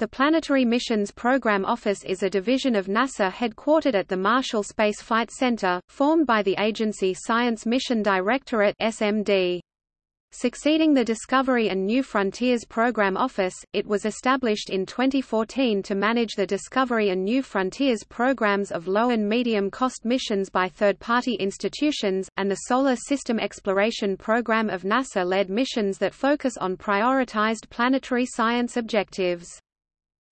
The Planetary Missions Program Office is a division of NASA headquartered at the Marshall Space Flight Center, formed by the agency Science Mission Directorate SMD. Succeeding the Discovery and New Frontiers Program Office, it was established in 2014 to manage the Discovery and New Frontiers programs of low and medium-cost missions by third-party institutions, and the Solar System Exploration Program of NASA-led missions that focus on prioritized planetary science objectives.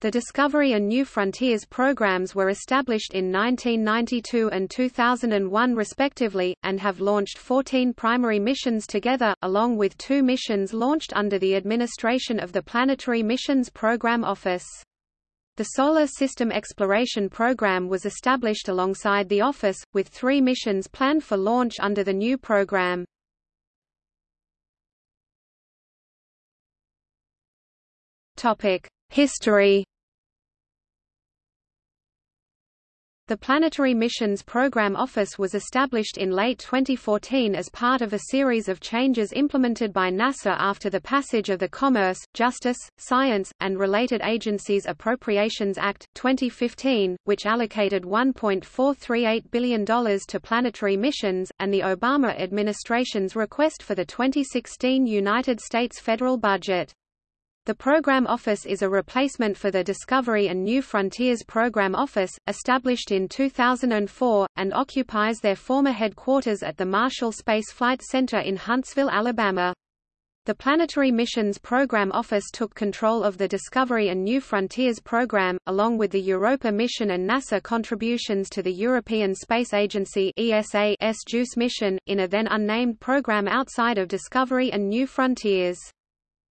The Discovery and New Frontiers programs were established in 1992 and 2001 respectively, and have launched 14 primary missions together, along with two missions launched under the administration of the Planetary Missions Program Office. The Solar System Exploration Program was established alongside the Office, with three missions planned for launch under the new program. History The Planetary Missions Program Office was established in late 2014 as part of a series of changes implemented by NASA after the passage of the Commerce, Justice, Science, and Related Agencies Appropriations Act, 2015, which allocated $1.438 billion to planetary missions, and the Obama administration's request for the 2016 United States federal budget. The Program Office is a replacement for the Discovery and New Frontiers Program Office, established in 2004, and occupies their former headquarters at the Marshall Space Flight Center in Huntsville, Alabama. The Planetary Missions Program Office took control of the Discovery and New Frontiers program, along with the Europa mission and NASA contributions to the European Space Agency ESA's JUICE mission, in a then unnamed program outside of Discovery and New Frontiers.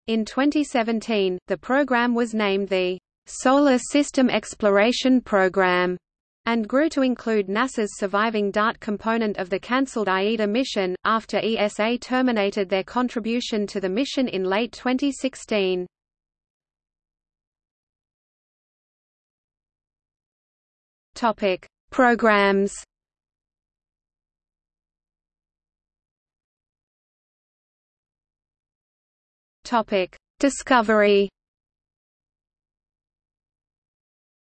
In 2017, the program was named the Solar System Exploration Program and grew to include NASA's surviving DART component of the cancelled AIDA mission, after ESA terminated their contribution to the mission in late 2016. Topic: Programs. Topic: Discovery.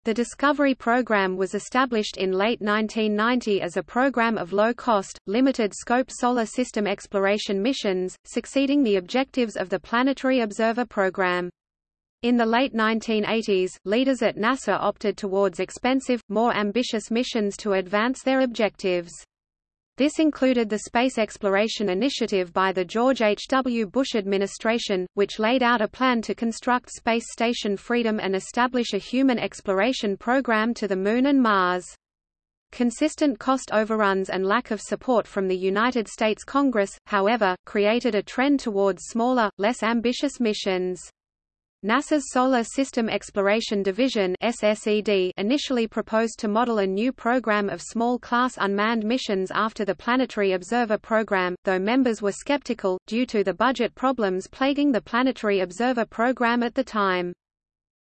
The Discovery Program was established in late 1990 as a program of low-cost, limited-scope solar system exploration missions, succeeding the objectives of the Planetary Observer Program. In the late 1980s, leaders at NASA opted towards expensive, more ambitious missions to advance their objectives. This included the Space Exploration Initiative by the George H. W. Bush administration, which laid out a plan to construct Space Station Freedom and establish a human exploration program to the Moon and Mars. Consistent cost overruns and lack of support from the United States Congress, however, created a trend towards smaller, less ambitious missions. NASA's Solar System Exploration Division SSED initially proposed to model a new program of small-class unmanned missions after the Planetary Observer program, though members were skeptical, due to the budget problems plaguing the Planetary Observer program at the time.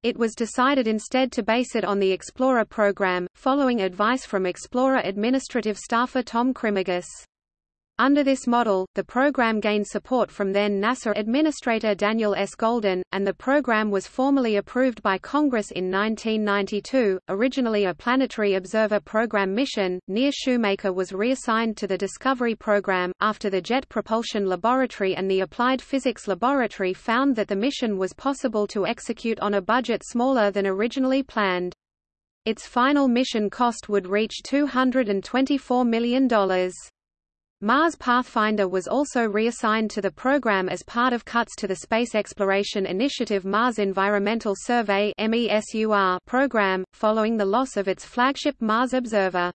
It was decided instead to base it on the Explorer program, following advice from Explorer administrative staffer Tom Krimigis. Under this model, the program gained support from then NASA Administrator Daniel S. Goldin, and the program was formally approved by Congress in 1992. Originally a Planetary Observer Program mission, Near Shoemaker was reassigned to the Discovery Program, after the Jet Propulsion Laboratory and the Applied Physics Laboratory found that the mission was possible to execute on a budget smaller than originally planned. Its final mission cost would reach $224 million. Mars Pathfinder was also reassigned to the program as part of cuts to the Space Exploration Initiative Mars Environmental Survey program, following the loss of its flagship Mars Observer.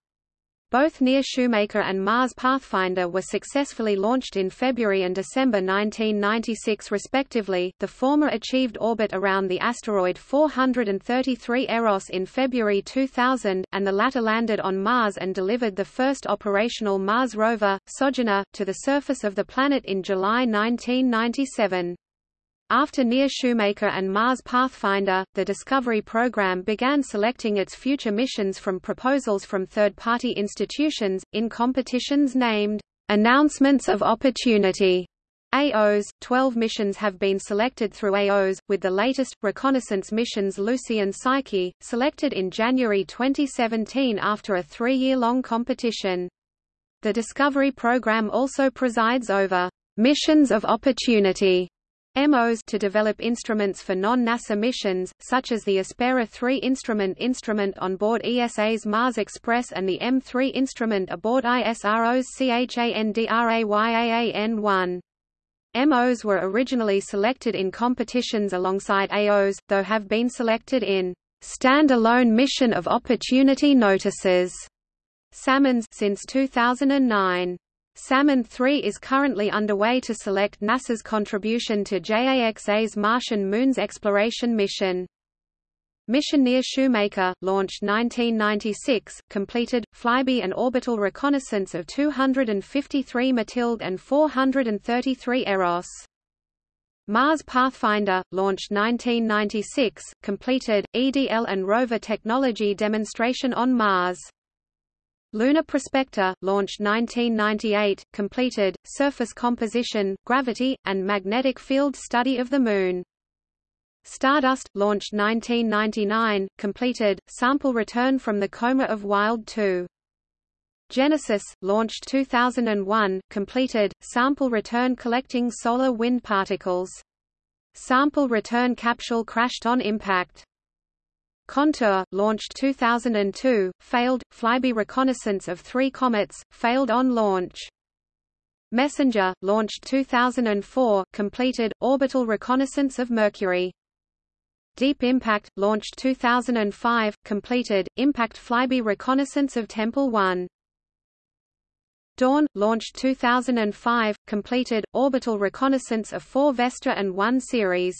Both Near Shoemaker and Mars Pathfinder were successfully launched in February and December 1996 respectively, the former achieved orbit around the asteroid 433 Eros in February 2000, and the latter landed on Mars and delivered the first operational Mars rover, Sojourner, to the surface of the planet in July 1997. After Near Shoemaker and Mars Pathfinder, the Discovery program began selecting its future missions from proposals from third-party institutions, in competitions named, "'Announcements of Opportunity' AOS, 12 missions have been selected through AOS, with the latest, reconnaissance missions Lucy and Psyche, selected in January 2017 after a three-year-long competition. The Discovery program also presides over missions of opportunity MOs to develop instruments for non-NASA missions, such as the Aspera 3 instrument instrument on board ESA's Mars Express and the M3 instrument aboard ISRO's CHANDRAYAAN-1. MOs were originally selected in competitions alongside AOs, though have been selected in stand-alone mission of opportunity notices Salmons since 2009. Salmon 3 is currently underway to select NASA's contribution to JAXA's Martian Moons exploration mission. Mission near Shoemaker, launched 1996, completed, flyby and orbital reconnaissance of 253 Mathilde and 433 Eros. Mars Pathfinder, launched 1996, completed, EDL and rover technology demonstration on Mars. Lunar Prospector, launched 1998, completed, surface composition, gravity, and magnetic field study of the Moon. Stardust, launched 1999, completed, sample return from the coma of Wild 2. Genesis, launched 2001, completed, sample return collecting solar wind particles. Sample return capsule crashed on impact. Contour, launched 2002, failed, flyby reconnaissance of three comets, failed on launch. Messenger, launched 2004, completed, orbital reconnaissance of Mercury. Deep Impact, launched 2005, completed, impact flyby reconnaissance of Tempel 1. Dawn, launched 2005, completed, orbital reconnaissance of 4 Vesta and 1 Ceres.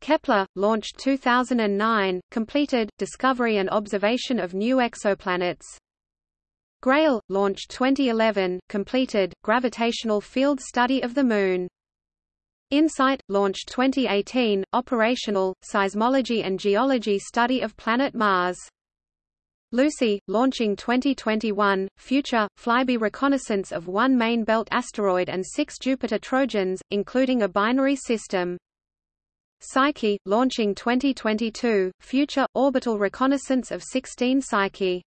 Kepler, launched 2009, completed, discovery and observation of new exoplanets. Grail, launched 2011, completed, gravitational field study of the Moon. InSight, launched 2018, operational, seismology and geology study of planet Mars. Lucy, launching 2021, future, flyby reconnaissance of one main belt asteroid and six Jupiter Trojans, including a binary system. Psyche, launching 2022, future, orbital reconnaissance of 16 Psyche.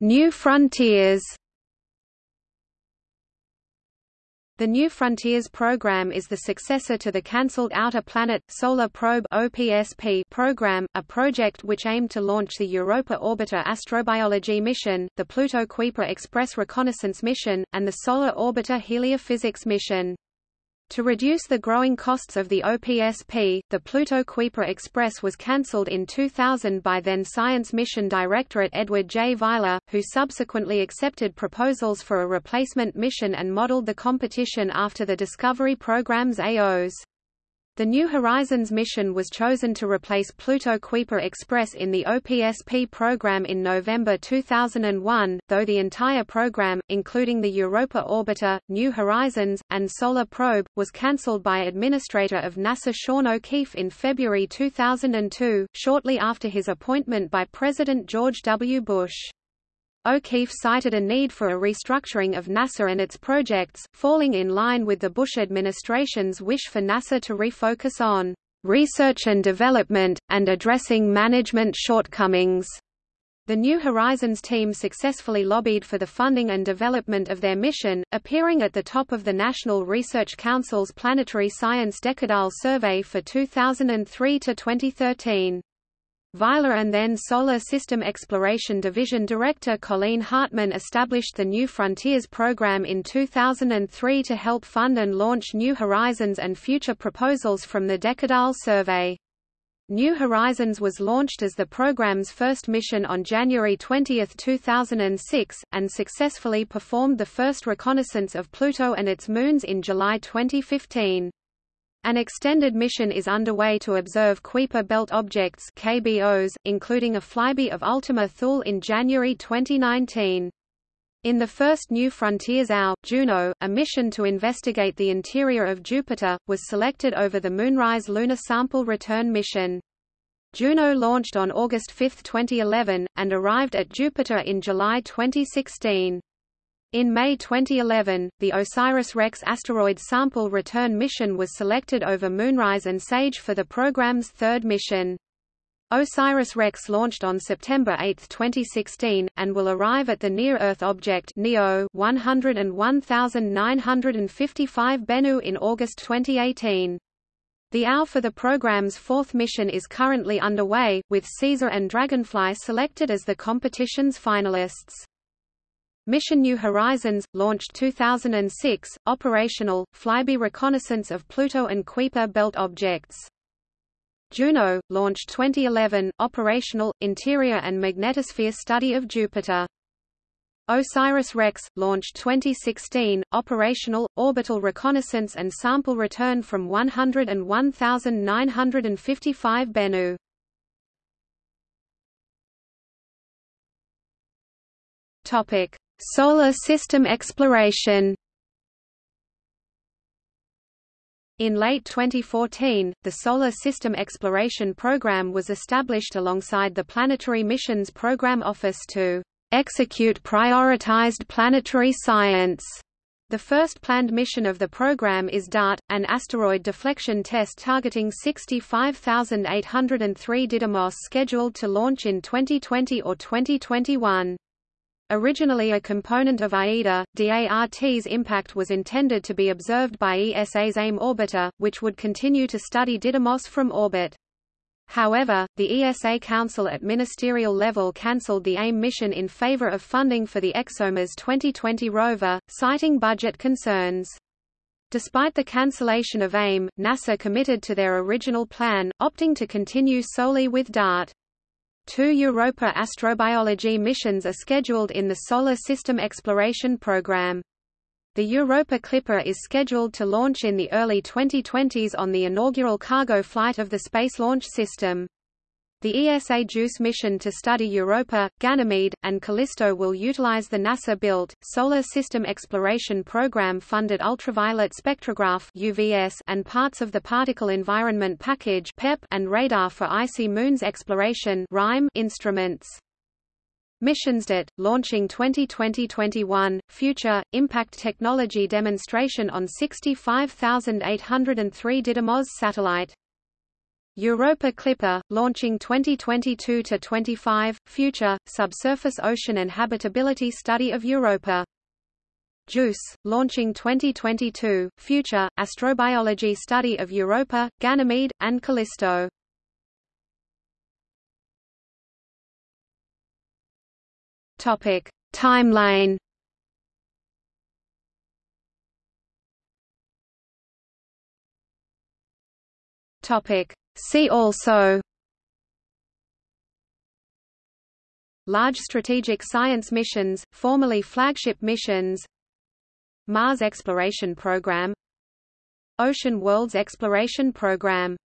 New Frontiers The New Frontiers program is the successor to the cancelled Outer Planet Solar Probe (OPSP) program, a project which aimed to launch the Europa Orbiter astrobiology mission, the Pluto Kuiper Express reconnaissance mission, and the Solar Orbiter heliophysics mission. To reduce the growing costs of the OPSP, the Pluto Kuiper Express was cancelled in 2000 by then Science Mission Directorate Edward J. Weiler, who subsequently accepted proposals for a replacement mission and modeled the competition after the Discovery program's AOs. The New Horizons mission was chosen to replace Pluto Kuiper Express in the OPSP program in November 2001, though the entire program, including the Europa Orbiter, New Horizons, and Solar Probe, was cancelled by Administrator of NASA Sean O'Keefe in February 2002, shortly after his appointment by President George W. Bush. O'Keefe cited a need for a restructuring of NASA and its projects, falling in line with the Bush administration's wish for NASA to refocus on research and development, and addressing management shortcomings. The New Horizons team successfully lobbied for the funding and development of their mission, appearing at the top of the National Research Council's Planetary Science Decadal Survey for 2003 to 2013. Weiler and then Solar System Exploration Division Director Colleen Hartman established the New Frontiers program in 2003 to help fund and launch New Horizons and future proposals from the Decadal Survey. New Horizons was launched as the program's first mission on January 20, 2006, and successfully performed the first reconnaissance of Pluto and its moons in July 2015. An extended mission is underway to observe Kuiper Belt objects KBOs, including a flyby of Ultima Thule in January 2019. In the first New Frontiers AO, Juno, a mission to investigate the interior of Jupiter, was selected over the Moonrise lunar sample return mission. Juno launched on August 5, 2011, and arrived at Jupiter in July 2016. In May 2011, the OSIRIS-REx asteroid sample return mission was selected over Moonrise and SAGE for the program's third mission. OSIRIS-REx launched on September 8, 2016, and will arrive at the Near-Earth Object NEO 101955 Bennu in August 2018. The OW for the program's fourth mission is currently underway, with Caesar and Dragonfly selected as the competition's finalists. Mission New Horizons, launched 2006, operational, flyby reconnaissance of Pluto and Kuiper belt objects. Juno, launched 2011, operational, interior and magnetosphere study of Jupiter. OSIRIS-REx, launched 2016, operational, orbital reconnaissance and sample return from 101,955 Bennu. Topic: Solar system exploration In late 2014, the Solar System Exploration Program was established alongside the Planetary Missions Program Office to execute prioritized planetary science. The first planned mission of the program is DART, an asteroid deflection test targeting 65803 Didymos scheduled to launch in 2020 or 2021. Originally a component of AIDA, DART's impact was intended to be observed by ESA's AIM orbiter, which would continue to study Didymos from orbit. However, the ESA Council at ministerial level cancelled the AIM mission in favor of funding for the ExoMars 2020 rover, citing budget concerns. Despite the cancellation of AIM, NASA committed to their original plan, opting to continue solely with DART. Two Europa astrobiology missions are scheduled in the Solar System Exploration Program. The Europa Clipper is scheduled to launch in the early 2020s on the inaugural cargo flight of the Space Launch System. The ESA JUICE mission to study Europa, Ganymede, and Callisto will utilize the NASA-built, Solar System Exploration Program-funded ultraviolet spectrograph UVS and parts of the Particle Environment Package PEP and radar for icy moons exploration RIME instruments. Missions DART, launching 2020-21, Future, Impact Technology Demonstration on 65803 Didymos satellite Europa Clipper, launching 2022-25, Future, Subsurface Ocean and Habitability Study of Europa. JUICE, launching 2022, Future, Astrobiology Study of Europa, Ganymede, and Callisto. Topic: Timeline. Topic: See also Large Strategic Science Missions, formerly Flagship Missions Mars Exploration Program Ocean Worlds Exploration Program